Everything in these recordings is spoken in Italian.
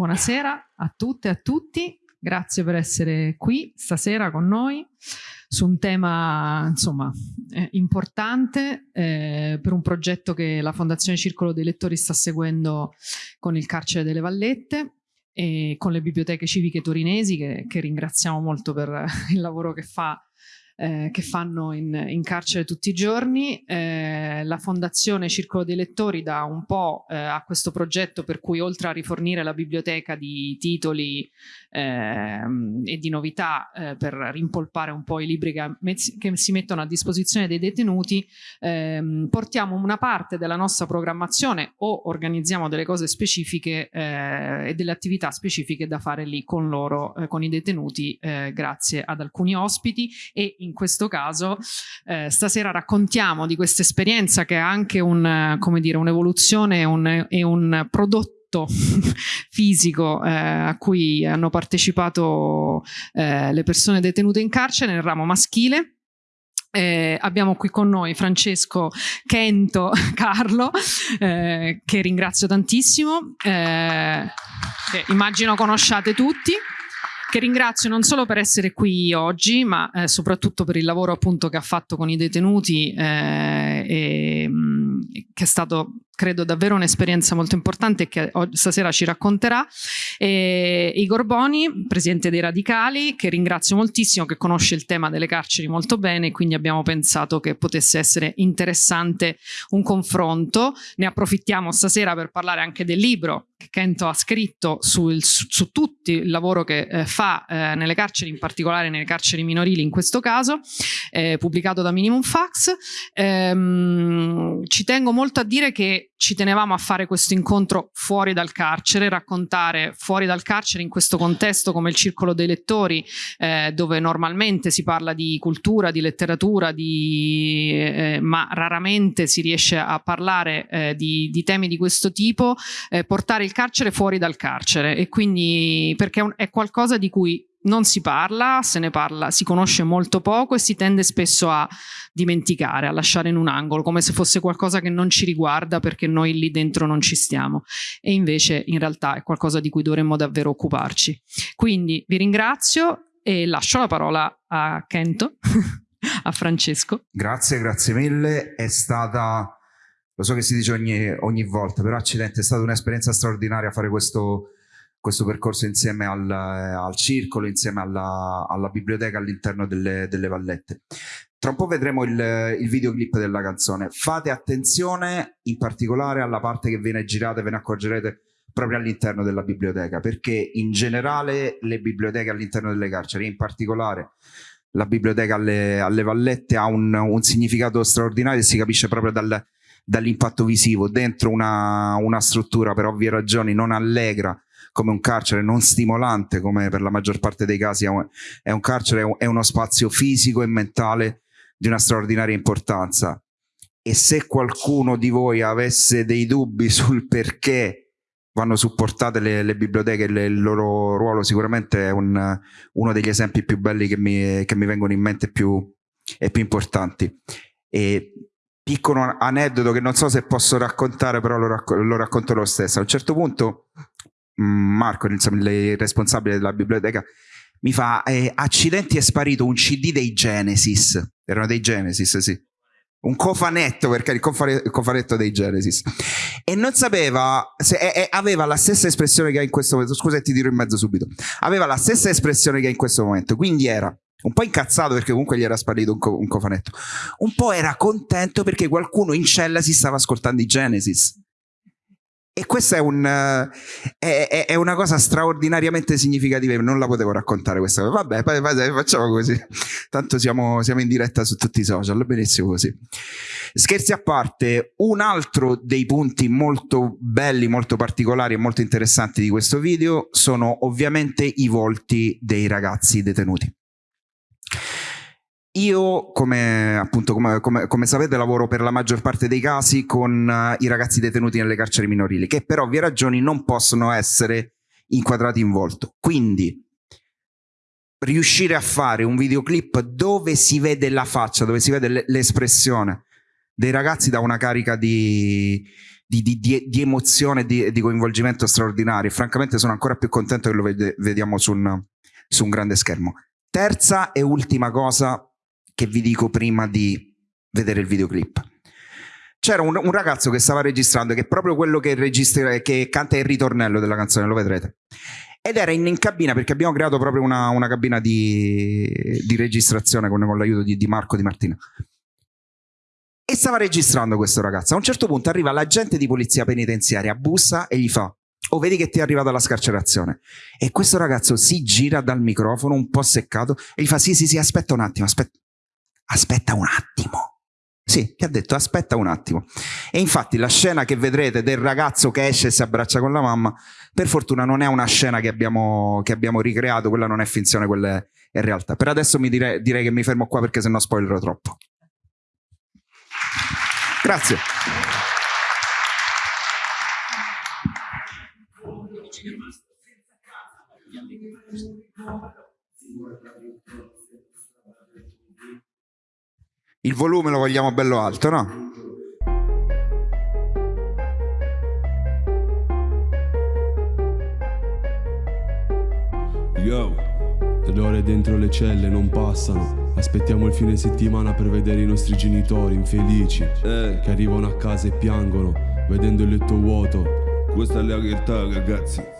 buonasera a tutte e a tutti. Grazie per essere qui stasera con noi su un tema insomma, eh, importante eh, per un progetto che la Fondazione Circolo dei Lettori sta seguendo con il Carcere delle Vallette e con le biblioteche civiche torinesi che, che ringraziamo molto per il lavoro che fa eh, che fanno in, in, carcere tutti i giorni. Eh, la Fondazione Circolo dei Lettori dà un po' eh, a questo progetto per cui oltre a rifornire la biblioteca di titoli ehm, e di novità eh, per rimpolpare un po' i libri che, che, si mettono a disposizione dei detenuti, ehm, portiamo una parte della nostra programmazione o organizziamo delle cose specifiche eh, e delle attività specifiche da fare lì con loro, eh, con i detenuti, grazie ad alcuni ospiti e in in questo caso eh, stasera raccontiamo di questa esperienza che è anche un'evoluzione un, e un prodotto fisico eh, a cui hanno partecipato eh, le persone detenute in carcere nel ramo maschile. Eh, abbiamo qui con noi Francesco Kento Carlo, eh, che ringrazio tantissimo, eh, che immagino conosciate tutti che ringrazio non solo per essere qui oggi, ma eh, soprattutto per il lavoro appunto che ha fatto con i detenuti eh, e mm, che è stato credo davvero un'esperienza molto importante che stasera ci racconterà. E Igor Boni, presidente dei Radicali, che ringrazio moltissimo, che conosce il tema delle carceri molto bene, quindi abbiamo pensato che potesse essere interessante un confronto. Ne approfittiamo stasera per parlare anche del libro che Kento ha scritto sul, su, su tutto il lavoro che eh, fa eh, nelle carceri, in particolare nelle carceri minorili in questo caso, eh, pubblicato da Minimum Fax. Ehm, ci tengo molto a dire che ci tenevamo a fare questo incontro fuori dal carcere, raccontare fuori dal carcere in questo contesto come il circolo dei lettori, eh, dove normalmente si parla di cultura, di letteratura, di, eh, ma raramente si riesce a parlare eh, di, di, temi di questo tipo, eh, portare il carcere fuori dal carcere. E quindi perché è qualcosa di cui non si parla, se ne parla, si conosce molto poco e si tende spesso a dimenticare, a lasciare in un angolo, come se fosse qualcosa che non ci riguarda perché noi lì dentro non ci stiamo. E invece in realtà è qualcosa di cui dovremmo davvero occuparci. Quindi vi ringrazio e lascio la parola a Kento, a Francesco. Grazie, grazie mille. È stata, lo so che si dice ogni, ogni volta, però accidente, è stata un'esperienza straordinaria fare questo questo percorso insieme al, al circolo, insieme alla, alla biblioteca all'interno delle, delle, vallette. Tra un po' vedremo il, il, videoclip della canzone. Fate attenzione in particolare alla parte che viene girata ve ne accorgerete proprio all'interno della biblioteca, perché in generale le biblioteche all'interno delle carceri, in particolare la biblioteca alle, alle vallette, ha un, un, significato straordinario e si capisce proprio dal, dall'impatto visivo. Dentro una, una struttura per ovvie ragioni non allegra, come un carcere non stimolante come per la maggior parte dei casi è un, è un carcere, è uno spazio fisico e mentale di una straordinaria importanza. E se qualcuno di voi avesse dei dubbi sul perché vanno supportate le, le biblioteche e il loro ruolo sicuramente è un, uno degli esempi più belli che mi, che mi vengono in mente più, e più importanti. E piccolo aneddoto che non so se posso raccontare però lo, racco lo racconto lo stesso. A un certo punto Marco, insomma, il responsabile della biblioteca, mi fa, eh, accidenti è sparito un CD dei Genesis, erano dei Genesis, sì. Un cofanetto, perché il, cofanetto dei Genesis. E non sapeva, se, eh, aveva la stessa espressione che ha in questo momento, scusa ti dirò in mezzo subito, aveva la stessa espressione che ha in questo momento, quindi era un po' incazzato perché comunque gli era sparito un, co un cofanetto, un po' era contento perché qualcuno in cella si stava ascoltando i Genesis. E questa è, un, è, è, una cosa straordinariamente significativa, non la potevo raccontare questa cosa. Vabbè, facciamo così. Tanto siamo, siamo in diretta su tutti i social, benissimo così. Scherzi a parte, un altro dei punti molto belli, molto particolari e molto interessanti di questo video sono ovviamente i volti dei ragazzi detenuti. Io, come, appunto, come, come, come, sapete, lavoro per la maggior parte dei casi con uh, i ragazzi detenuti nelle carceri minorili, che per ovvie ragioni non possono essere inquadrati in volto. Quindi, riuscire a fare un videoclip dove si vede la faccia, dove si vede l'espressione dei ragazzi da una carica di, di, di, di, emozione e di, coinvolgimento straordinario. Francamente sono ancora più contento che lo vede, vediamo su un, su un grande schermo. Terza e ultima cosa che vi dico prima di vedere il videoclip. C'era un, un, ragazzo che stava registrando, che è proprio quello che, registra, che canta il ritornello della canzone, lo vedrete. Ed era in, in cabina perché abbiamo creato proprio una, una cabina di, di, registrazione con, con l'aiuto di, di Marco Di Martina. E stava registrando questo ragazzo. A un certo punto arriva l'agente di polizia penitenziaria, bussa e gli fa o vedi che ti è arrivata la scarcerazione. E questo ragazzo si gira dal microfono un po' seccato e gli fa sì sì sì aspetta un attimo, aspetta, aspetta un attimo. Sì, ti ha detto aspetta un attimo. E infatti la scena che vedrete del ragazzo che esce e si abbraccia con la mamma, per fortuna non è una scena che abbiamo, che abbiamo ricreato, quella non è finzione, quella è, realtà. Per adesso direi, direi che mi fermo qua perché sennò spoilerò troppo. Grazie. Il volume lo vogliamo bello alto, no? Yo, le ore dentro le celle non passano. Aspettiamo il fine settimana per vedere i nostri genitori infelici eh. che arrivano a casa e piangono vedendo il letto vuoto. Questa è la realtà, ragazzi.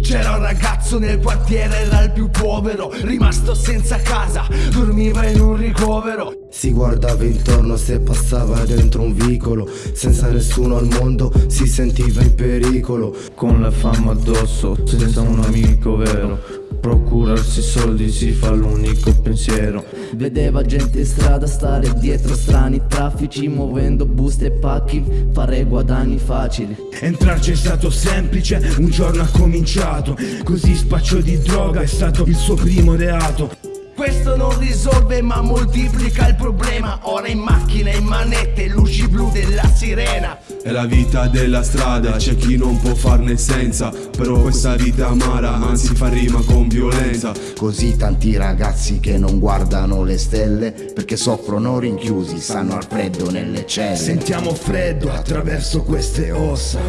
C'era un ragazzo nel quartiere, era il più povero Rimasto senza casa, dormiva in un ricovero. Si guardava intorno se passava dentro un vicolo Senza nessuno al mondo si sentiva in pericolo. Con la fama addosso, senza un amico vero Procurarsi soldi si fa l'unico pensiero. Vedeva gente in strada stare dietro strani traffici Muovendo buste e pacchi, fare guadagni facili. Entrarci è stato semplice, un giorno ha cominciato. Così spaccio di droga è stato il suo primo reato questo non risolve ma moltiplica il problema. Ora in macchina, in manette, luci blu della sirena. È la vita della strada, c'è chi non può farne senza. Però questa vita amara, anzi fa rima con violenza. Così tanti ragazzi che non guardano le stelle Perché soffrono rinchiusi, stanno al freddo nelle celle. Sentiamo freddo attraverso queste ossa.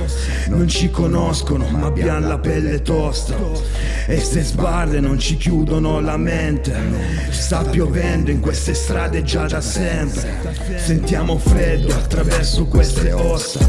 Non ci conoscono ma abbiamo la pelle tosta. E ste sbarre non ci chiudono la mente Sta piovendo in queste strade già da sempre. Sentiamo freddo attraverso queste ossa.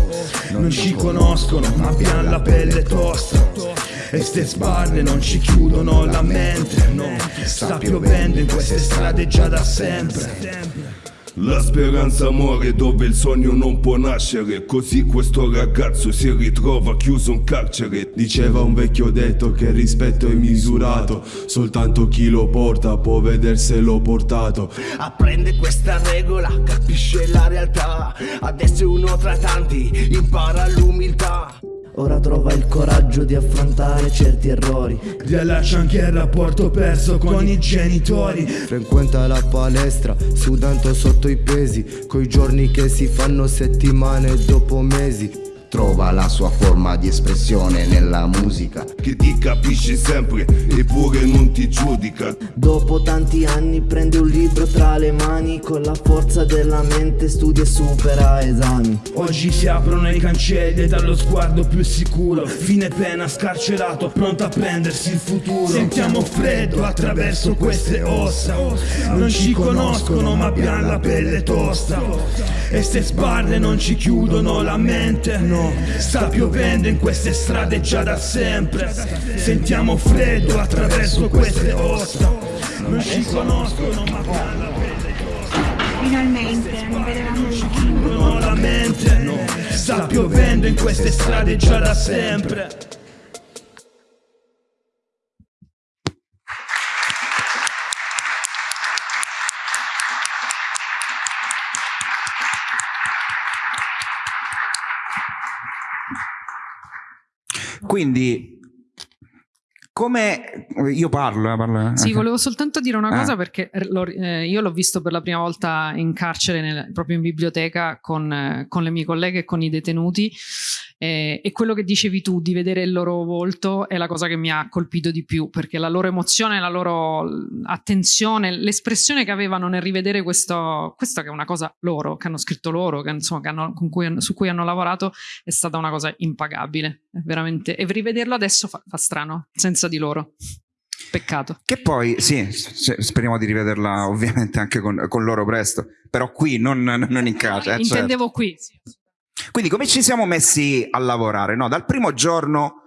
Non ci conoscono ma abbiamo la pelle tosta. E ste sbarre non ci chiudono la mente No, sta piovendo in queste strade già da sempre la speranza muore dove il sogno non può nascere. Così questo ragazzo si ritrova chiuso in carcere. Diceva un vecchio detto che il rispetto è misurato. Soltanto chi lo porta può vederselo portato. Apprende questa regola, capisce la realtà. Adesso è uno tra tanti, impara l'umiltà Ora trova il coraggio di affrontare certi errori. Rilascia anche il rapporto perso con i genitori. Frequenta la palestra, sudando sotto i pesi Coi giorni che si fanno settimane dopo mesi trova la sua forma di espressione nella musica. Che ti capisce sempre eppure non ti giudica. Dopo tanti anni prende un libro tra le mani Con la forza della mente studia e supera esami. Oggi si aprono i cancelli dallo sguardo più sicuro. Fine pena scarcerato pronto a prendersi il futuro. Sentiamo freddo attraverso queste ossa. Non ci conoscono ma abbiamo la pelle tosta. E ste sbarre non ci chiudono la mente no Sta piovendo in queste strade già da sempre. Sentiamo freddo attraverso queste ossa. Non ci conoscono ma parla Finalmente non vedevamo il chiudono la mente no. Sta piovendo in queste strade già da sempre Quindi come io parlo, eh, parlo eh. Sì, volevo soltanto dire una cosa ah. perché eh, io l'ho visto per la prima volta in carcere, nel, proprio in biblioteca con, eh, con, le mie colleghe e con i detenuti E, e, quello che dicevi tu di vedere il loro volto è la cosa che mi ha colpito di più, perché la loro emozione, la loro attenzione, l'espressione che avevano nel rivedere questo, questa che è una cosa loro, che hanno scritto loro, che, insomma, che hanno, cui, su cui hanno lavorato, è stata una cosa impagabile, veramente. E rivederlo adesso fa, fa strano, senza di loro. Peccato. Che poi, sì, speriamo di rivederla ovviamente anche con, con loro presto, però qui, non, non in casa. Eh, Intendevo certo. qui, sì. Quindi come ci siamo messi a lavorare? No, dal primo giorno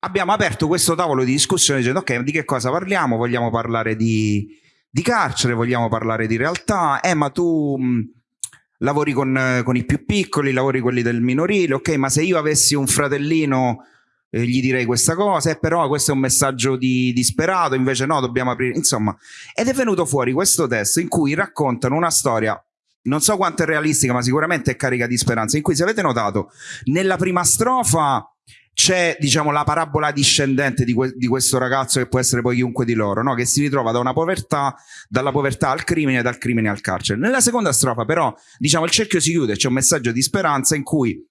abbiamo aperto questo tavolo di discussione dicendo ok, di che cosa parliamo? Vogliamo parlare di, di carcere, vogliamo parlare di realtà, eh ma tu mh, lavori con, con, i più piccoli, lavori quelli del minorile, ok, ma se io avessi un fratellino eh, gli direi questa cosa, eh, però questo è un messaggio di disperato, invece no, dobbiamo aprire, insomma, ed è venuto fuori questo testo in cui raccontano una storia non so quanto è realistica, ma sicuramente è carica di speranza. In cui, se avete notato, nella prima strofa c'è diciamo la parabola discendente di, que di, questo ragazzo che può essere poi chiunque di loro, no? che si ritrova da una povertà, dalla povertà al crimine, dal crimine al carcere. Nella seconda strofa, però, diciamo il cerchio si chiude, c'è un messaggio di speranza in cui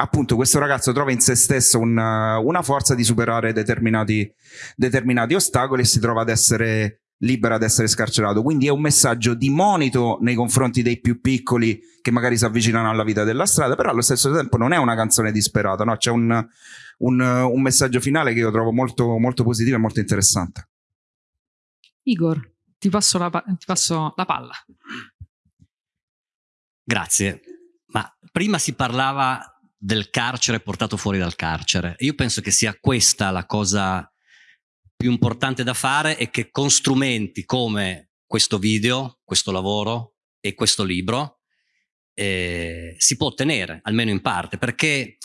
appunto questo ragazzo trova in se stesso una, una forza di superare determinati, determinati ostacoli e si trova ad essere libera ad essere scarcerato. Quindi è un messaggio di monito nei confronti dei più piccoli che magari si avvicinano alla vita della strada, però allo stesso tempo non è una canzone disperata, no? c'è un, un, un, messaggio finale che io trovo molto, molto positivo e molto interessante. Igor, ti passo la, ti passo la palla. Grazie. Ma prima si parlava del carcere portato fuori dal carcere. Io penso che sia questa la cosa più importante da fare è che con strumenti come questo video, questo lavoro e questo libro eh, si può ottenere, almeno in parte, perché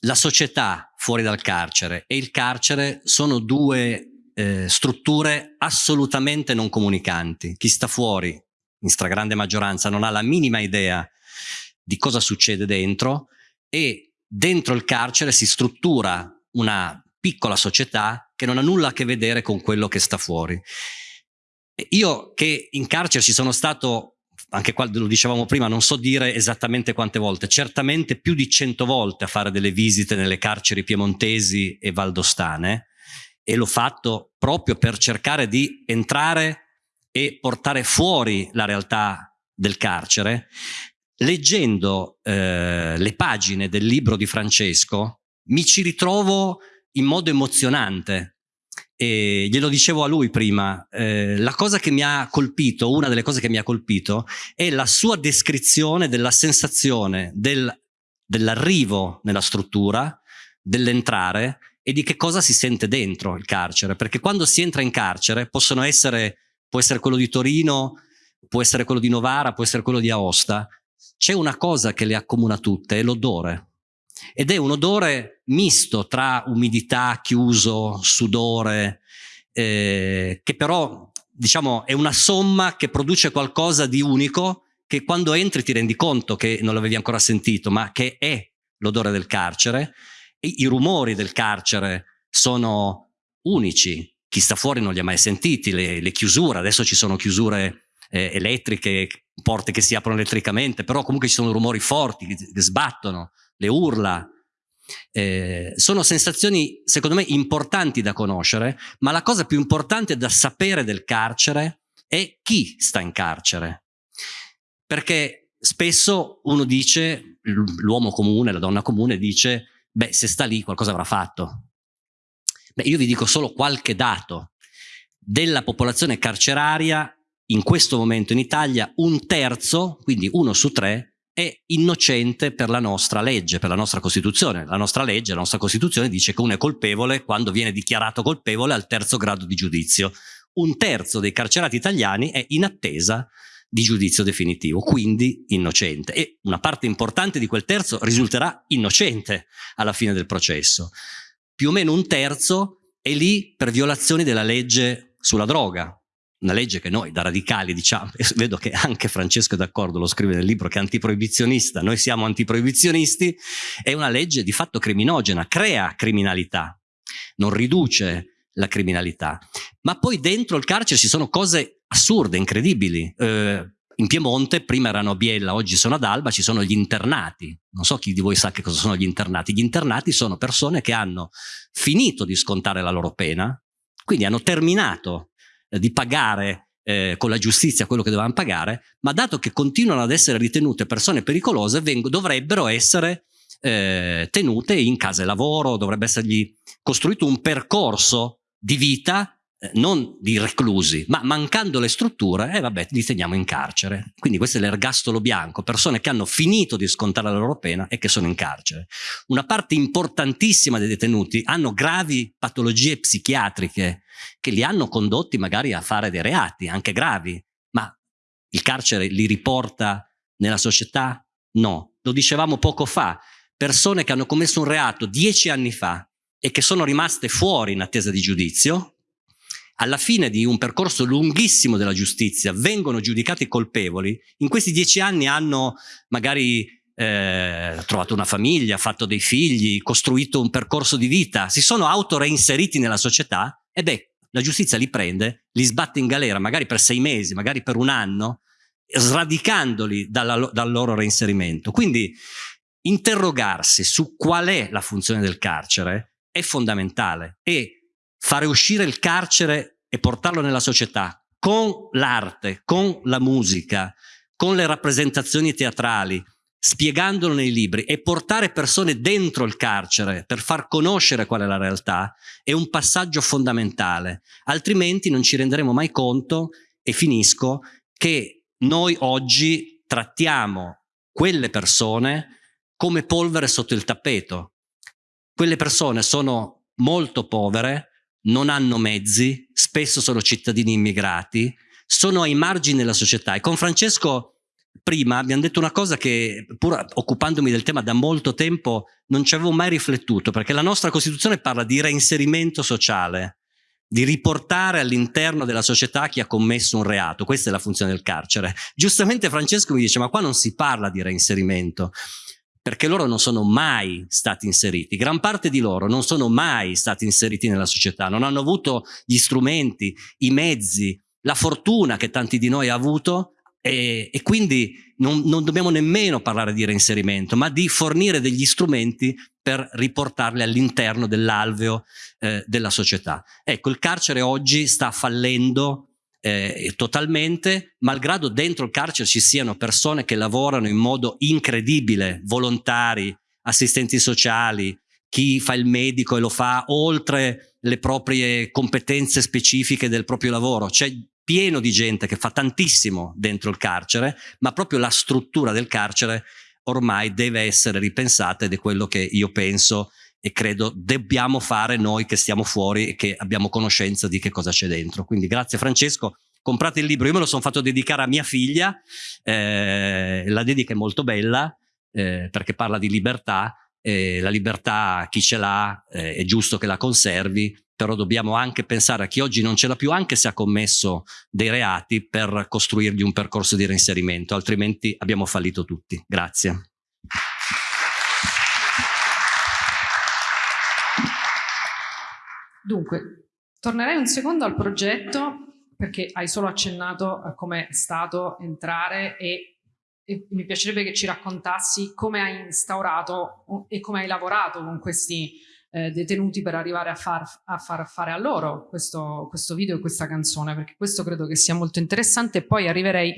la società fuori dal carcere e il carcere sono due eh, strutture assolutamente non comunicanti. Chi sta fuori, in stragrande maggioranza, non ha la minima idea di cosa succede dentro e dentro il carcere si struttura una piccola società che non ha nulla a che vedere con quello che sta fuori. Io che in carcere ci sono stato, anche qua lo dicevamo prima, non so dire esattamente quante volte, certamente più di cento volte a fare delle visite nelle carceri piemontesi e valdostane e l'ho fatto proprio per cercare di entrare e portare fuori la realtà del carcere. Leggendo eh, le pagine del libro di Francesco mi ci ritrovo in modo emozionante. E glielo dicevo a lui prima, eh, la cosa che mi ha colpito, una delle cose che mi ha colpito, è la sua descrizione della sensazione del, dell'arrivo nella struttura, dell'entrare e di che cosa si sente dentro il carcere. Perché quando si entra in carcere possono essere, può essere quello di Torino, può essere quello di Novara, può essere quello di Aosta, c'è una cosa che le accomuna tutte, è l'odore ed è un odore misto tra umidità, chiuso, sudore, eh, che però diciamo è una somma che produce qualcosa di unico che quando entri ti rendi conto che non l'avevi ancora sentito, ma che è l'odore del carcere. E I rumori del carcere sono unici, chi sta fuori non li ha mai sentiti, le, le chiusure, adesso ci sono chiusure eh, elettriche, porte che si aprono elettricamente, però comunque ci sono rumori forti che, che sbattono, le urla. Eh, sono sensazioni, secondo me, importanti da conoscere, ma la cosa più importante da sapere del carcere è chi sta in carcere. Perché spesso uno dice, l'uomo comune, la donna comune dice, beh, se sta lì qualcosa avrà fatto. Beh, io vi dico solo qualche dato. Della popolazione carceraria, in questo momento in Italia, un terzo, quindi uno su tre, è innocente per la nostra legge, per la nostra Costituzione. La nostra legge, la nostra Costituzione dice che uno è colpevole quando viene dichiarato colpevole al terzo grado di giudizio. Un terzo dei carcerati italiani è in attesa di giudizio definitivo, quindi innocente. E una parte importante di quel terzo risulterà innocente alla fine del processo. Più o meno un terzo è lì per violazioni della legge sulla droga, una legge che noi da radicali diciamo, vedo che anche Francesco è d'accordo, lo scrive nel libro che è antiproibizionista, noi siamo antiproibizionisti, è una legge di fatto criminogena, crea criminalità, non riduce la criminalità. Ma poi dentro il carcere ci sono cose assurde, incredibili. Eh, in Piemonte, prima erano a Biella, oggi sono ad Alba, ci sono gli internati. Non so chi di voi sa che cosa sono gli internati. Gli internati sono persone che hanno finito di scontare la loro pena, quindi hanno terminato di pagare eh, con la giustizia quello che dovevano pagare, ma dato che continuano ad essere ritenute persone pericolose, dovrebbero essere eh, tenute in case lavoro, dovrebbe essergli costruito un percorso di vita eh, non di reclusi, ma mancando le strutture, e eh, vabbè, li teniamo in carcere. Quindi questo è l'ergastolo bianco, persone che hanno finito di scontare la loro pena e che sono in carcere. Una parte importantissima dei detenuti hanno gravi patologie psichiatriche che li hanno condotti magari a fare dei reati, anche gravi, ma il carcere li riporta nella società? No. Lo dicevamo poco fa, persone che hanno commesso un reato dieci anni fa e che sono rimaste fuori in attesa di giudizio, alla fine di un percorso lunghissimo della giustizia vengono giudicati colpevoli, in questi dieci anni hanno magari eh, trovato una famiglia, fatto dei figli, costruito un percorso di vita, si sono autoreinseriti nella società e beh, la giustizia li prende, li sbatte in galera, magari per sei mesi, magari per un anno, sradicandoli dalla, dal loro reinserimento. Quindi interrogarsi su qual è la funzione del carcere è fondamentale e fare uscire il carcere e portarlo nella società con l'arte, con la musica, con le rappresentazioni teatrali, spiegandolo nei libri e portare persone dentro il carcere per far conoscere qual è la realtà è un passaggio fondamentale, altrimenti non ci renderemo mai conto, e finisco, che noi oggi trattiamo quelle persone come polvere sotto il tappeto. Quelle persone sono molto povere, non hanno mezzi, spesso sono cittadini immigrati, sono ai margini della società. E con Francesco prima abbiamo detto una cosa che, pur occupandomi del tema da molto tempo, non ci avevo mai riflettuto, perché la nostra Costituzione parla di reinserimento sociale, di riportare all'interno della società chi ha commesso un reato. Questa è la funzione del carcere. Giustamente Francesco mi dice, ma qua non si parla di reinserimento perché loro non sono mai stati inseriti, gran parte di loro non sono mai stati inseriti nella società, non hanno avuto gli strumenti, i mezzi, la fortuna che tanti di noi ha avuto e, e quindi non, non, dobbiamo nemmeno parlare di reinserimento, ma di fornire degli strumenti per riportarli all'interno dell'alveo eh, della società. Ecco, il carcere oggi sta fallendo eh, totalmente, malgrado dentro il carcere ci siano persone che lavorano in modo incredibile, volontari, assistenti sociali, chi fa il medico e lo fa oltre le proprie competenze specifiche del proprio lavoro. C'è pieno di gente che fa tantissimo dentro il carcere, ma proprio la struttura del carcere ormai deve essere ripensata ed è quello che io penso e credo dobbiamo fare noi che stiamo fuori e che abbiamo conoscenza di che cosa c'è dentro. Quindi grazie Francesco, comprate il libro, io me lo sono fatto dedicare a mia figlia, eh, la dedica è molto bella eh, perché parla di libertà, eh, la libertà chi ce l'ha eh, è giusto che la conservi, però dobbiamo anche pensare a chi oggi non ce l'ha più anche se ha commesso dei reati per costruirgli un percorso di reinserimento, altrimenti abbiamo fallito tutti. Grazie. Dunque, tornerei un secondo al progetto perché hai solo accennato a come è stato entrare e, e mi piacerebbe che ci raccontassi come hai instaurato e come hai lavorato con questi eh, detenuti per arrivare a far, a far, fare a loro questo, questo, video e questa canzone, perché questo credo che sia molto interessante e poi arriverei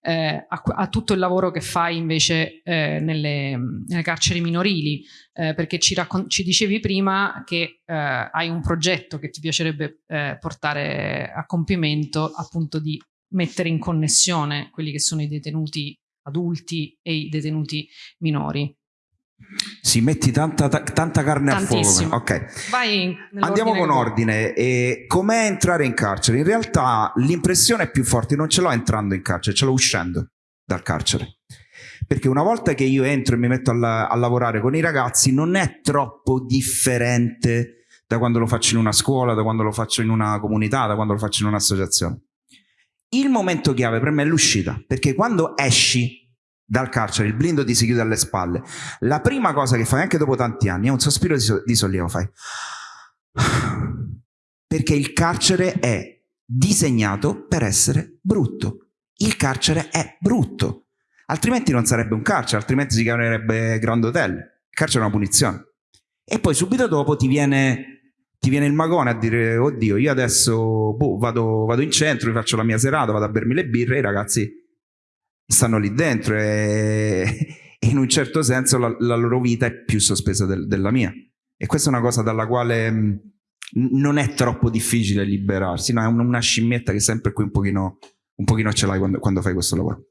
eh, a, a, tutto il lavoro che fai invece eh, nelle, nelle, carceri minorili, eh, perché ci, ci, dicevi prima che eh, hai un progetto che ti piacerebbe eh, portare a compimento, appunto di mettere in connessione quelli che sono i detenuti adulti e i detenuti minori. Si metti tanta, tanta carne Tantissimo. a fuoco. Ok. Andiamo con ordine. E com'è entrare in carcere? In realtà l'impressione più forte non ce l'ho entrando in carcere, ce l'ho uscendo dal carcere. Perché una volta che io entro e mi metto a, a lavorare con i ragazzi non è troppo differente da quando lo faccio in una scuola, da quando lo faccio in una comunità, da quando lo faccio in un'associazione. Il momento chiave per me è l'uscita, perché quando esci dal carcere, il blindo ti si chiude alle spalle. La prima cosa che fai, anche dopo tanti anni, è un sospiro di, so di sollievo, fai. Perché il carcere è disegnato per essere brutto. il carcere è brutto, altrimenti non sarebbe un carcere, altrimenti si chiamerebbe Grand Hotel. Il carcere è una punizione. E poi subito dopo ti viene, ti viene il magone a dire, oddio, io adesso boh, vado, vado in centro, faccio la mia serata, vado a bermi le birre, i ragazzi stanno lì dentro e, in un certo senso la, la, loro vita è più sospesa del, della mia. E questa è una cosa dalla quale mh, non è troppo difficile liberarsi, no? è una scimmietta che sempre qui un pochino, un pochino ce l'hai quando, quando fai questo lavoro.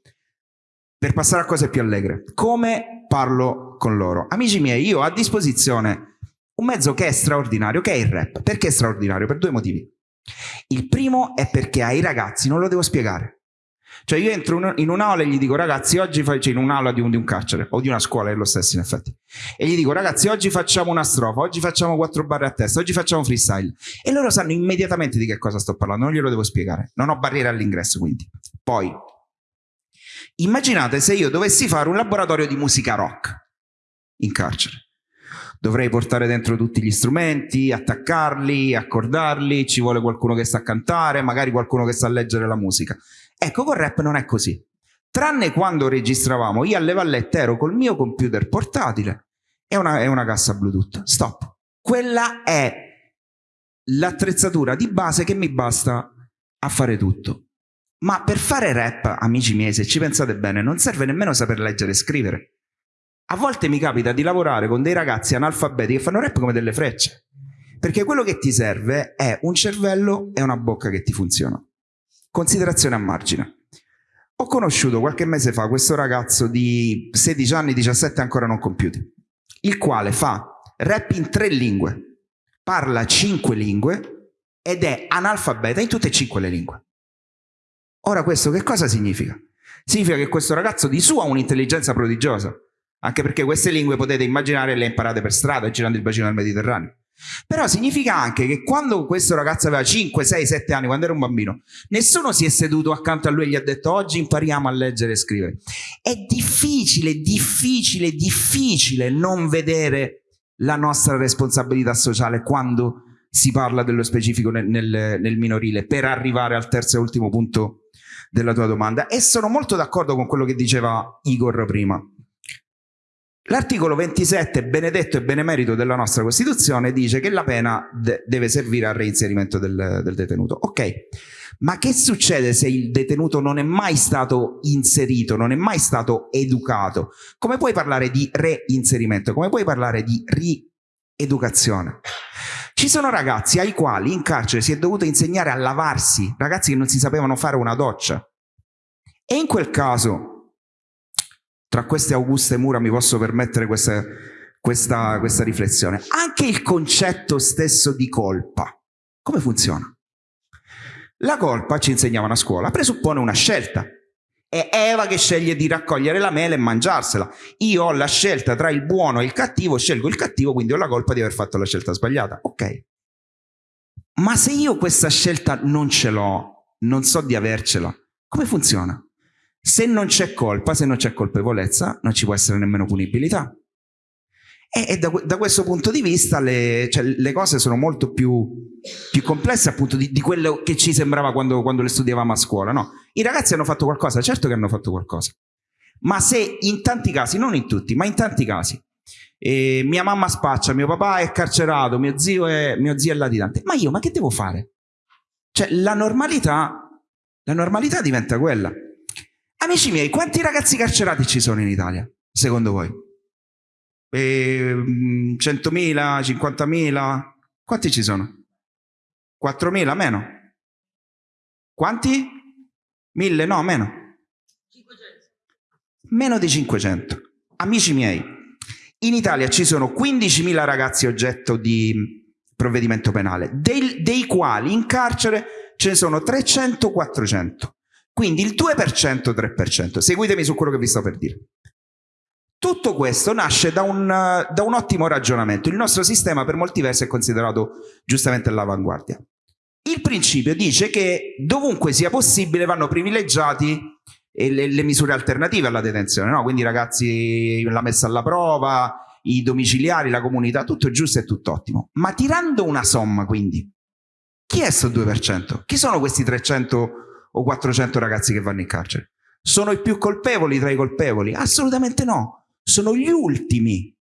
Per passare a cose più allegre, come parlo con loro? Amici miei, io ho a disposizione un mezzo che è straordinario, che è il rap. Perché è straordinario? Per due motivi. Il primo è perché ai ragazzi non lo devo spiegare. Cioè io entro in un'aula e gli dico ragazzi oggi facciamo cioè in un'aula di un, di un carcere o di una scuola è lo stesso in effetti. E gli dico ragazzi oggi facciamo una strofa oggi facciamo quattro barre a testa oggi facciamo freestyle. E loro sanno immediatamente di che cosa sto parlando non glielo devo spiegare. Non ho barriere all'ingresso quindi. Poi immaginate se io dovessi fare un laboratorio di musica rock in carcere. Dovrei portare dentro tutti gli strumenti, attaccarli, accordarli, ci vuole qualcuno che sa cantare, magari qualcuno che sa leggere la musica. Ecco, con rap non è così. Tranne quando registravamo, io alle vallette ero col mio computer portatile e una, e una cassa Bluetooth. Stop. Quella è l'attrezzatura di base che mi basta a fare tutto. Ma per fare rap, amici miei, se ci pensate bene, non serve nemmeno saper leggere e scrivere. A volte mi capita di lavorare con dei ragazzi analfabeti che fanno rap come delle frecce. Perché quello che ti serve è un cervello e una bocca che ti funzionano. Considerazione a margine. Ho conosciuto qualche mese fa questo ragazzo di 16 anni, 17 ancora non compiuti, il quale fa rap in tre lingue, parla cinque lingue ed è analfabeta in tutte e cinque le lingue. Ora questo che cosa significa? Significa che questo ragazzo di su ha un'intelligenza prodigiosa, anche perché queste lingue potete immaginare le imparate per strada girando il bacino del Mediterraneo. Però significa anche che quando questo ragazzo aveva 5, 6, 7 anni, quando era un bambino, nessuno si è seduto accanto a lui e gli ha detto oggi impariamo a leggere e scrivere. È difficile, difficile, difficile non vedere la nostra responsabilità sociale quando si parla dello specifico nel, nel, nel minorile per arrivare al terzo e ultimo punto della tua domanda. E sono molto d'accordo con quello che diceva Igor prima. L'articolo 27, benedetto e benemerito della nostra Costituzione, dice che la pena de deve servire al reinserimento del, del detenuto. Ok, ma che succede se il detenuto non è mai stato inserito, non è mai stato educato? Come puoi parlare di reinserimento? Come puoi parlare di rieducazione? Ci sono ragazzi ai quali in carcere si è dovuto insegnare a lavarsi, ragazzi che non si sapevano fare una doccia. E in quel caso tra queste auguste mura mi posso permettere questa, questa, questa riflessione. Anche il concetto stesso di colpa, come funziona? La colpa, ci insegnavano a scuola, presuppone una scelta. È Eva che sceglie di raccogliere la mela e mangiarsela. Io ho la scelta tra il buono e il cattivo, scelgo il cattivo, quindi ho la colpa di aver fatto la scelta sbagliata. Ok. Ma se io questa scelta non ce l'ho, non so di avercela, come funziona? Se non c'è colpa, se non c'è colpevolezza, non ci può essere nemmeno punibilità. E, e da, da, questo punto di vista le, cioè, le cose sono molto più, più complesse appunto di, di, quello che ci sembrava quando, quando, le studiavamo a scuola. No? I ragazzi hanno fatto qualcosa, certo che hanno fatto qualcosa. Ma se in tanti casi, non in tutti, ma in tanti casi, eh, mia mamma spaccia, mio papà è carcerato, mio zio è, mio zio è latitante, ma io, ma che devo fare? Cioè la normalità, la normalità diventa quella. Amici miei, quanti ragazzi carcerati ci sono in Italia, secondo voi? Eh, 100.000, 50.000? Quanti ci sono? 4.000, meno? Quanti? 1.000, no, meno? 500. Meno di 500. Amici miei, in Italia ci sono 15.000 ragazzi oggetto di provvedimento penale, dei, dei quali in carcere ce ne sono 300-400. Quindi il 2%, 3%. Seguitemi su quello che vi sto per dire. Tutto questo nasce da un, da un ottimo ragionamento. Il nostro sistema per molti versi è considerato giustamente all'avanguardia. Il principio dice che dovunque sia possibile vanno privilegiati le, le misure alternative alla detenzione, no? quindi ragazzi la messa alla prova, i domiciliari, la comunità, tutto giusto e tutto ottimo. Ma tirando una somma quindi, chi è questo 2%? Chi sono questi 300 o 400 ragazzi che vanno in carcere. Sono i più colpevoli tra i colpevoli? Assolutamente no. Sono gli ultimi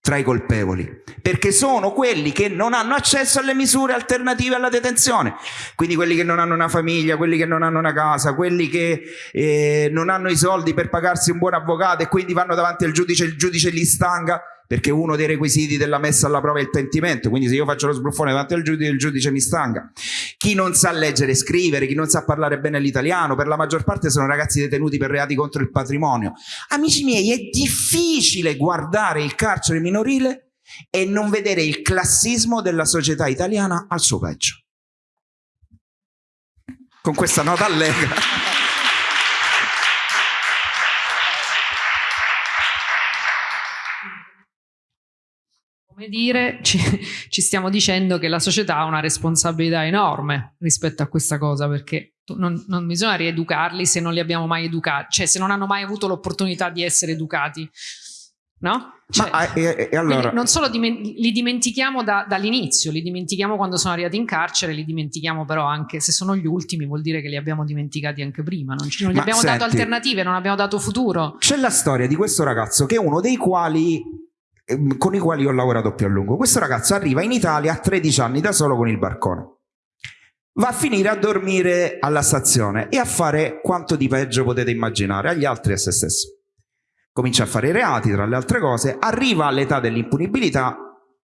tra i colpevoli, perché sono quelli che non hanno accesso alle misure alternative alla detenzione, quindi quelli che non hanno una famiglia, quelli che non hanno una casa, quelli che eh, non hanno i soldi per pagarsi un buon avvocato e quindi vanno davanti al giudice, il giudice li stanga perché uno dei requisiti della messa alla prova è il pentimento, quindi se io faccio lo sbruffone davanti al giudice, il giudice mi stanga. Chi non sa leggere e scrivere, chi non sa parlare bene l'italiano, per la maggior parte sono ragazzi detenuti per reati contro il patrimonio. Amici miei, è difficile guardare il carcere minorile e non vedere il classismo della società italiana al suo peggio. Con questa nota allegra. Come dire, ci, ci, stiamo dicendo che la società ha una responsabilità enorme rispetto a questa cosa, perché non, non bisogna rieducarli se non li abbiamo mai educati, cioè se non hanno mai avuto l'opportunità di essere educati. No? Cioè, Ma, e, e allora... Non solo diment li dimentichiamo da, dall'inizio, li dimentichiamo quando sono arrivati in carcere, li dimentichiamo però anche se sono gli ultimi, vuol dire che li abbiamo dimenticati anche prima. Non, non gli abbiamo senti, dato alternative, non abbiamo dato futuro. C'è la storia di questo ragazzo che è uno dei quali con i quali ho lavorato più a lungo. Questo ragazzo arriva in Italia a 13 anni da solo con il barcone. Va a finire a dormire alla stazione e a fare quanto di peggio potete immaginare agli altri e a se stesso. Comincia a fare reati, tra le altre cose, arriva all'età dell'impunibilità,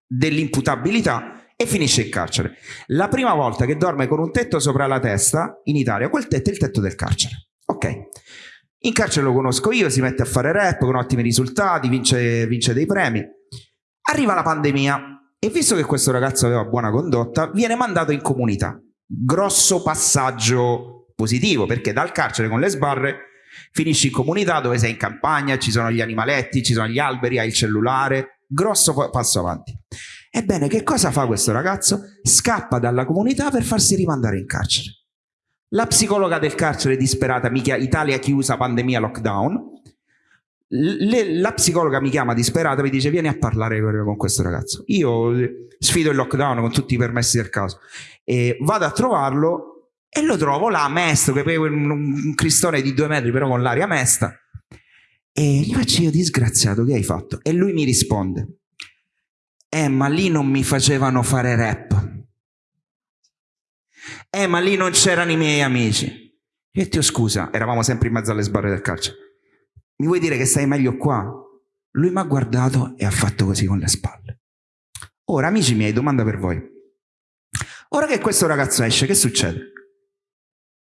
dell'imputabilità e finisce in carcere. La prima volta che dorme con un tetto sopra la testa in Italia, quel tetto è il tetto del carcere. Ok. In carcere lo conosco io, si mette a fare rap con ottimi risultati, vince, vince dei premi. Arriva la pandemia e visto che questo ragazzo aveva buona condotta, viene mandato in comunità. Grosso passaggio positivo, perché dal carcere con le sbarre finisci in comunità dove sei in campagna, ci sono gli animaletti, ci sono gli alberi, hai il cellulare. Grosso passo avanti. Ebbene, che cosa fa questo ragazzo? Scappa dalla comunità per farsi rimandare in carcere. La psicologa del carcere disperata, mica Italia chiusa, pandemia, lockdown. Le, la psicologa mi chiama disperata e mi dice vieni a parlare con questo ragazzo. Io sfido il lockdown con tutti i permessi del caso e vado a trovarlo e lo trovo là mesto, che è un, un cristone di due metri però con l'aria mesta. E gli faccio io disgraziato che hai fatto? E lui mi risponde eh ma lì non mi facevano fare rap eh, ma lì non c'erano i miei amici. Io ti scusa, eravamo sempre in mezzo alle sbarre del carcere. Mi vuoi dire che stai meglio qua? Lui mi ha guardato e ha fatto così con le spalle. Ora, amici miei, domanda per voi. Ora che questo ragazzo esce, che succede?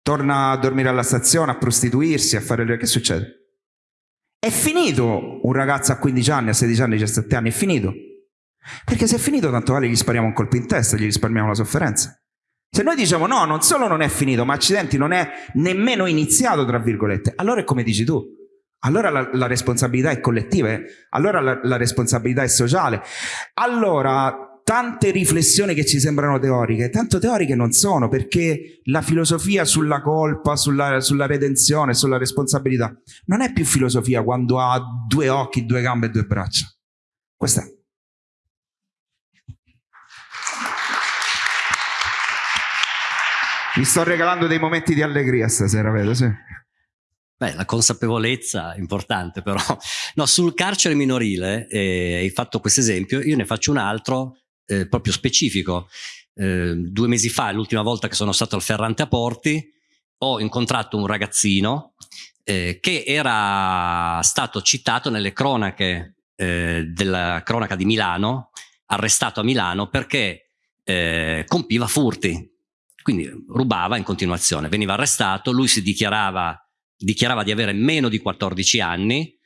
Torna a dormire alla stazione, a prostituirsi, a fare... Che succede? È finito un ragazzo a 15 anni, a 16 anni, a 17 anni, è finito. Perché se è finito, tanto vale gli spariamo un colpo in testa, gli risparmiamo la sofferenza. Se noi diciamo no, non solo non è finito, ma accidenti non è nemmeno iniziato, tra virgolette, allora è come dici tu. Allora la, la responsabilità è collettiva, eh? allora la, la responsabilità è sociale. Allora tante riflessioni che ci sembrano teoriche, tanto teoriche non sono, perché la filosofia sulla colpa, sulla, sulla, redenzione, sulla responsabilità, non è più filosofia quando ha due occhi, due gambe e due braccia. Questa è. Mi sto regalando dei momenti di allegria stasera, vedo, sì. Beh, la consapevolezza è importante però. No, sul carcere minorile, eh, hai fatto questo esempio, io ne faccio un altro eh, proprio specifico. Eh, due mesi fa, l'ultima volta che sono stato al Ferrante a Porti, ho incontrato un ragazzino eh, che era stato citato nelle cronache eh, della cronaca di Milano, arrestato a Milano perché eh, compiva furti quindi rubava in continuazione, veniva arrestato, lui si dichiarava, dichiarava di avere meno di 14 anni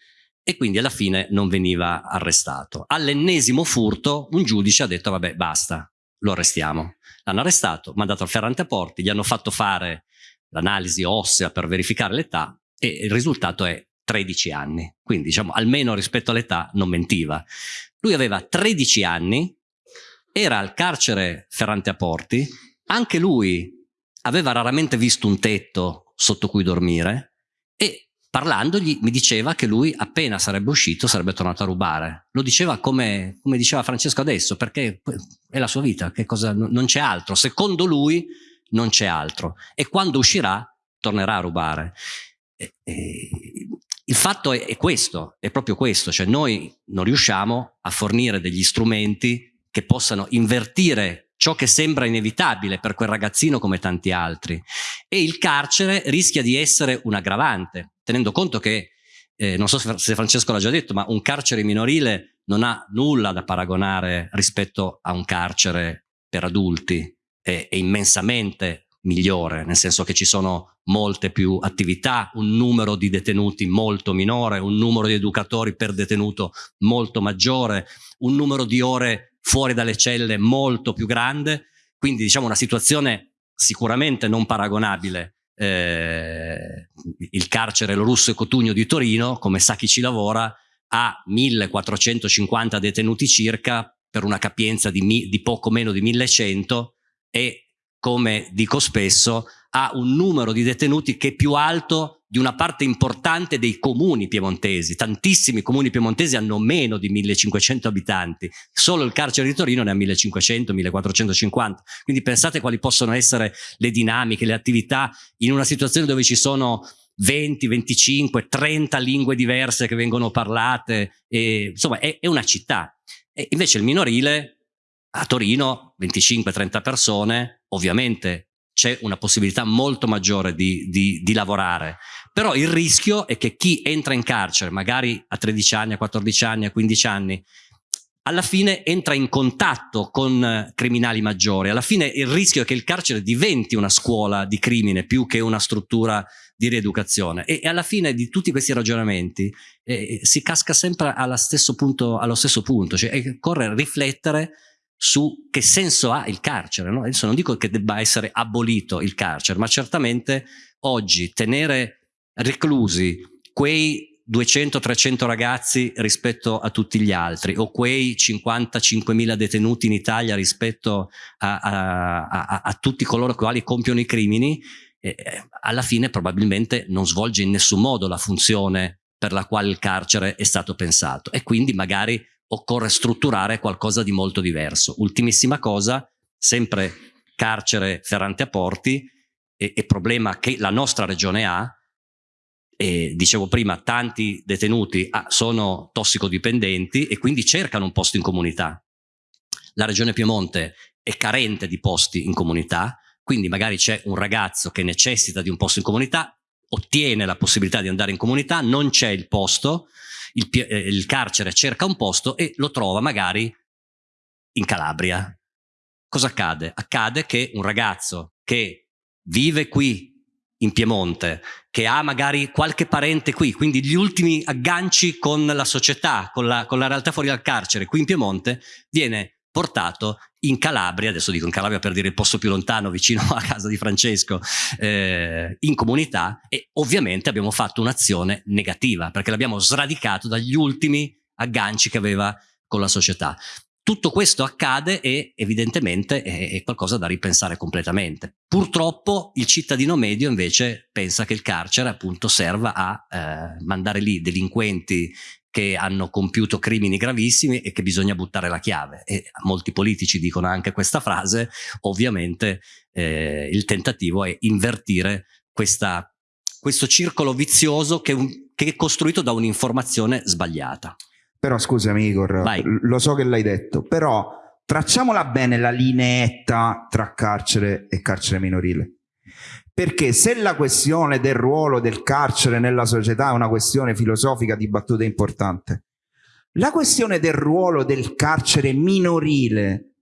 e quindi alla fine non veniva arrestato. All'ennesimo furto un giudice ha detto vabbè basta, lo arrestiamo. L'hanno arrestato, mandato al Ferrante a Porti, gli hanno fatto fare l'analisi ossea per verificare l'età e il risultato è 13 anni. Quindi diciamo almeno rispetto all'età non mentiva. Lui aveva 13 anni, era al carcere Ferrante a Porti anche lui aveva raramente visto un tetto sotto cui dormire e parlandogli mi diceva che lui appena sarebbe uscito sarebbe tornato a rubare. Lo diceva come, come diceva Francesco adesso, perché è la sua vita, cosa, non c'è altro. Secondo lui non c'è altro. E quando uscirà tornerà a rubare. E, e, il fatto è, è, questo, è proprio questo, cioè noi non riusciamo a fornire degli strumenti che possano invertire ciò che sembra inevitabile per quel ragazzino come tanti altri. E il carcere rischia di essere un aggravante, tenendo conto che, eh, non so se Francesco l'ha già detto, ma un carcere minorile non ha nulla da paragonare rispetto a un carcere per adulti, è, è immensamente migliore, nel senso che ci sono molte più attività, un numero di detenuti molto minore, un numero di educatori per detenuto molto maggiore, un numero di ore fuori dalle celle molto più grande, quindi diciamo una situazione sicuramente non paragonabile. Eh, il carcere Lo Russo e Cotugno di Torino, come sa chi ci lavora, ha 1450 detenuti circa per una capienza di, di poco meno di 1100 e come dico spesso ha un numero di detenuti che è più alto di una parte importante dei comuni piemontesi. Tantissimi comuni piemontesi hanno meno di 1500 abitanti, solo il carcere di Torino ne ha 1500, 1450. Quindi pensate quali possono essere le dinamiche, le attività in una situazione dove ci sono 20, 25, 30 lingue diverse che vengono parlate, e, insomma è, è una città. E invece il minorile a Torino 25-30 persone, ovviamente c'è una possibilità molto maggiore di, di, di, lavorare. Però il rischio è che chi entra in carcere, magari a 13 anni, a 14 anni, a 15 anni, alla fine entra in contatto con criminali maggiori. Alla fine il rischio è che il carcere diventi una scuola di crimine più che una struttura di rieducazione. E, e alla fine di tutti questi ragionamenti eh, si casca sempre stesso punto, allo stesso punto, cioè occorre riflettere su che senso ha il carcere. No? Adesso non dico che debba essere abolito il carcere, ma certamente oggi tenere reclusi quei 200-300 ragazzi rispetto a tutti gli altri o quei 55.000 detenuti in Italia rispetto a, a, a, a tutti coloro i quali compiono i crimini, eh, alla fine probabilmente non svolge in nessun modo la funzione per la quale il carcere è stato pensato e quindi magari occorre strutturare qualcosa di molto diverso. Ultimissima cosa, sempre carcere Ferrante a Porti e, e problema che la nostra regione ha, e dicevo prima, tanti detenuti ah, sono tossicodipendenti e quindi cercano un posto in comunità. La regione Piemonte è carente di posti in comunità, quindi magari c'è un ragazzo che necessita di un posto in comunità, ottiene la possibilità di andare in comunità, non c'è il posto, il, eh, il carcere cerca un posto e lo trova magari in Calabria. Cosa accade? Accade che un ragazzo che vive qui in Piemonte, che ha magari qualche parente qui, quindi gli ultimi agganci con la società, con la, con la realtà fuori dal carcere, qui in Piemonte, viene portato in Calabria, adesso dico in Calabria per dire il posto più lontano, vicino a casa di Francesco, eh, in comunità e ovviamente abbiamo fatto un'azione negativa perché l'abbiamo sradicato dagli ultimi agganci che aveva con la società. Tutto questo accade e evidentemente è, qualcosa da ripensare completamente. Purtroppo il cittadino medio invece pensa che il carcere appunto serva a eh, mandare lì delinquenti che hanno compiuto crimini gravissimi e che bisogna buttare la chiave. E molti politici dicono anche questa frase, ovviamente eh, il tentativo è invertire questa, questo circolo vizioso che, che è costruito da un'informazione sbagliata. Però scusami Igor, Vai. lo so che l'hai detto, però tracciamola bene la lineetta tra carcere e carcere minorile. Perché se la questione del ruolo del carcere nella società è una questione filosofica dibattuta importante, la questione del ruolo del carcere minorile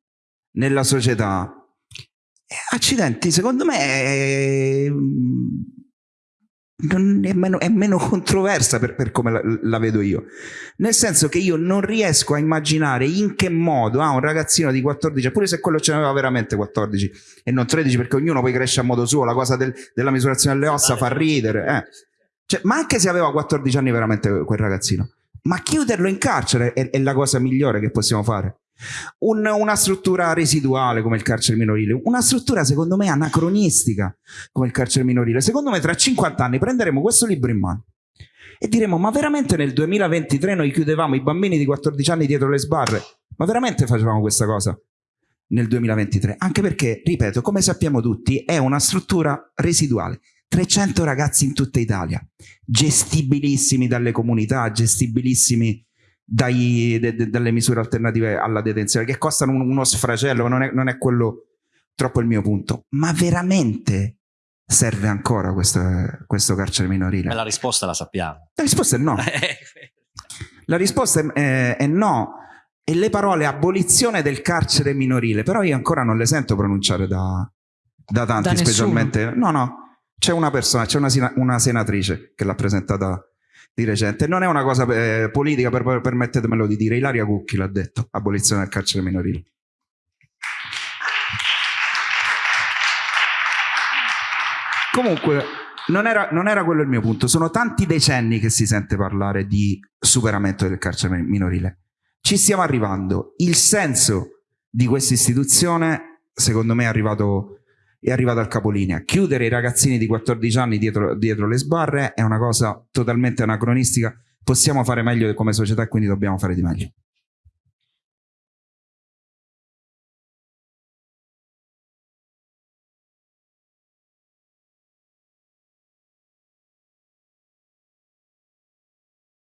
nella società, eh, accidenti, secondo me è, è, meno, è meno, controversa per, per come la, la, vedo io. Nel senso che io non riesco a immaginare in che modo ah, un ragazzino di 14, pure se quello ce n'aveva veramente 14 e non 13, perché ognuno poi cresce a modo suo, la cosa del, della misurazione delle ossa fa ridere. Eh. Cioè, ma anche se aveva 14 anni veramente quel ragazzino, ma chiuderlo in carcere è, è la cosa migliore che possiamo fare. Un, una struttura residuale come il carcere minorile, una struttura secondo me anacronistica come il carcere minorile. Secondo me tra 50 anni prenderemo questo libro in mano e diremo ma veramente nel 2023 noi chiudevamo i bambini di 14 anni dietro le sbarre? Ma veramente facevamo questa cosa? Nel 2023? Anche perché, ripeto, come sappiamo tutti, è una struttura residuale. 300 ragazzi in tutta Italia, gestibilissimi dalle comunità, gestibilissimi dai, de, de, dalle misure alternative alla detenzione, che costano un, uno sfracello, non è, non è quello troppo il mio punto. Ma veramente serve ancora questo, questo carcere minorile? E la risposta la sappiamo. La risposta è no. la risposta è, è, è no. E le parole abolizione del carcere minorile, però io ancora non le sento pronunciare da, da tanti, da specialmente. No, no, c'è una persona, c'è una, una, senatrice che l'ha presentata di recente. Non è una cosa eh, politica, per, permettetemelo di dire. Ilaria Cucchi l'ha detto, abolizione del carcere minorile. Comunque, non era, non era, quello il mio punto. Sono tanti decenni che si sente parlare di superamento del carcere minorile. Ci stiamo arrivando. Il senso di questa istituzione, secondo me, è arrivato, è arrivato al capolinea. Chiudere i ragazzini di 14 anni dietro, dietro le sbarre è una cosa totalmente anacronistica. Possiamo fare meglio come società quindi dobbiamo fare di meglio.